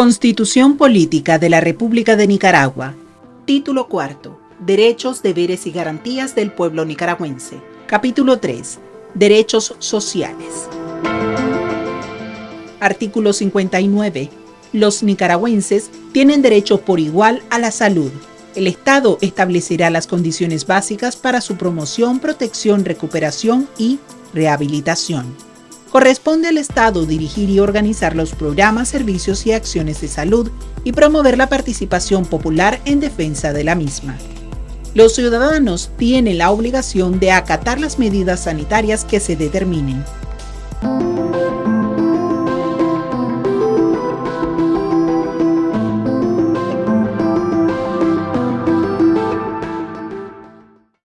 Constitución Política de la República de Nicaragua. Título cuarto. Derechos, deberes y garantías del pueblo nicaragüense. Capítulo 3. Derechos sociales. Artículo 59. Los nicaragüenses tienen derecho por igual a la salud. El Estado establecerá las condiciones básicas para su promoción, protección, recuperación y rehabilitación. Corresponde al Estado dirigir y organizar los programas, servicios y acciones de salud y promover la participación popular en defensa de la misma. Los ciudadanos tienen la obligación de acatar las medidas sanitarias que se determinen,